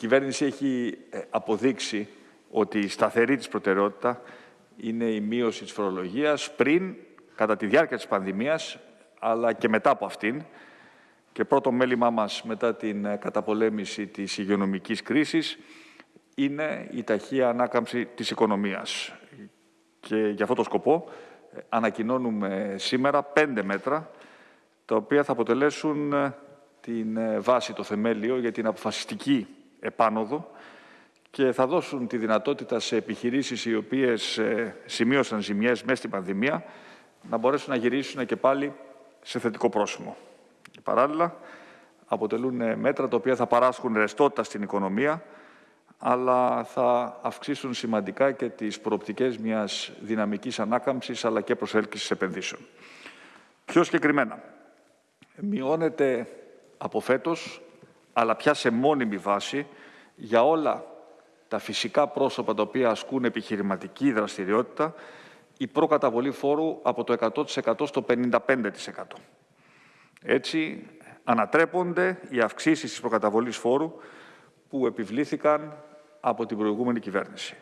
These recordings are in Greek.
κυβέρνηση έχει ε, αποδείξει ότι η σταθερή της προτεραιότητα είναι η μείωση της φορολογίας πριν, κατά τη διάρκεια της πανδημίας, αλλά και μετά από αυτήν. Και πρώτο μέλημά μας μετά την ε, καταπολέμηση της υγειονομικής κρίσης είναι η ταχεία ανάκαμψη της οικονομίας. Και για αυτό το σκοπό ε, ανακοινώνουμε σήμερα πέντε μέτρα τα οποία θα αποτελέσουν την βάση, το θεμέλιο για την αποφασιστική επάνωδο και θα δώσουν τη δυνατότητα σε επιχειρήσεις οι οποίες ε, σημείωσαν ζημιές μέσα στην πανδημία να μπορέσουν να γυρίσουν και πάλι σε θετικό πρόσημο. παράλληλα, αποτελούν ε, μέτρα τα οποία θα παράσχουν ρεστότητα στην οικονομία, αλλά θα αυξήσουν σημαντικά και τις προοπτικές μιας δυναμικής ανάκαμψης, αλλά και προσέλκυσης επενδύσεων. Πιο συγκεκριμένα, μειώνεται από φέτος αλλά πια σε μόνιμη βάση για όλα τα φυσικά πρόσωπα τα οποία ασκούν επιχειρηματική δραστηριότητα η προκαταβολή φόρου από το 100% στο 55%. Έτσι, ανατρέπονται οι αυξήσεις της προκαταβολής φόρου που επιβλήθηκαν από την προηγούμενη κυβέρνηση.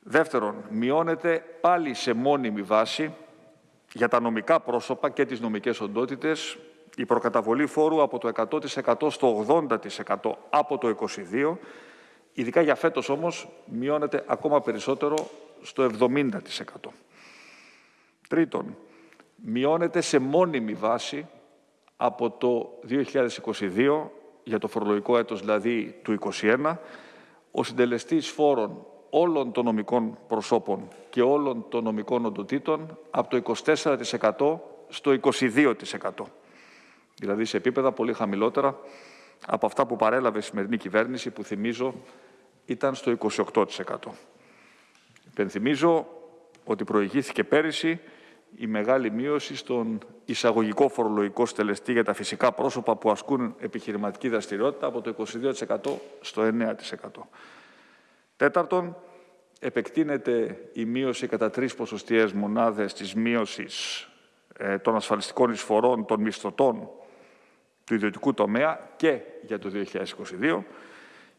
Δεύτερον, μειώνεται πάλι σε μόνιμη βάση για τα νομικά πρόσωπα και τις νομικές οντότητες η προκαταβολή φόρου από το 100% στο 80% από το 22%, ειδικά για φέτος όμως μειώνεται ακόμα περισσότερο στο 70%. Τρίτον, μειώνεται σε μόνιμη βάση από το 2022, για το φορολογικό έτος δηλαδή του 2021, ο συντελεστής φόρων όλων των νομικών προσώπων και όλων των νομικών οντοτήτων από το 24% στο 22% δηλαδή σε επίπεδα πολύ χαμηλότερα από αυτά που παρέλαβε η σημερινή κυβέρνηση, που θυμίζω ήταν στο 28%. Υπενθυμίζω ότι προηγήθηκε πέρυσι η μεγάλη μείωση στον εισαγωγικό φορολογικό στελεστή για τα φυσικά πρόσωπα που ασκούν επιχειρηματική δραστηριότητα από το 22% στο 9%. Τέταρτον, επεκτείνεται η μείωση κατά τρεις ποσοστιαίες μονάδες της μείωσης ε, των ασφαλιστικών εισφορών των μισθωτών του ιδιωτικού τομέα και για το 2022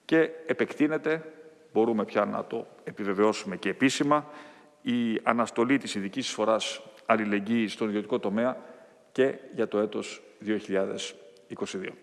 και επεκτείνεται, μπορούμε πια να το επιβεβαιώσουμε και επίσημα, η αναστολή της ειδικής εισφοράς αλληλεγγύης στον ιδιωτικό τομέα και για το έτος 2022.